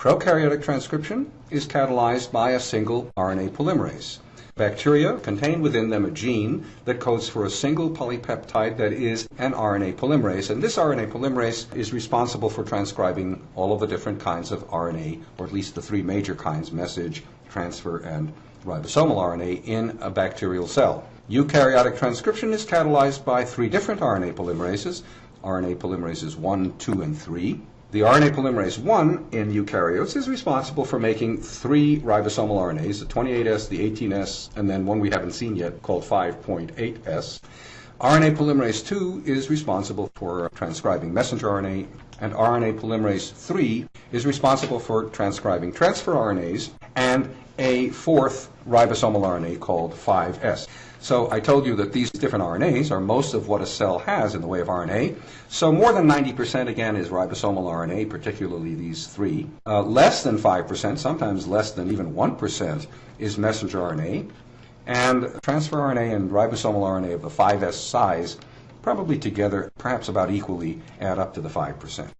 Prokaryotic transcription is catalyzed by a single RNA polymerase. Bacteria contain within them a gene that codes for a single polypeptide that is an RNA polymerase, and this RNA polymerase is responsible for transcribing all of the different kinds of RNA, or at least the three major kinds message, transfer, and ribosomal RNA in a bacterial cell. Eukaryotic transcription is catalyzed by three different RNA polymerases RNA polymerases 1, 2, and 3. The RNA polymerase 1 in eukaryotes is responsible for making three ribosomal RNAs, the 28S, the 18S, and then one we haven't seen yet called 5.8S. RNA polymerase 2 is responsible for transcribing messenger RNA, and RNA polymerase 3 is responsible for transcribing transfer RNAs and a fourth ribosomal RNA called 5S. So I told you that these different RNAs are most of what a cell has in the way of RNA. So more than 90% again is ribosomal RNA, particularly these three. Uh, less than 5%, sometimes less than even 1%, is messenger RNA. And transfer RNA and ribosomal RNA of the 5S size, probably together, perhaps about equally, add up to the 5%.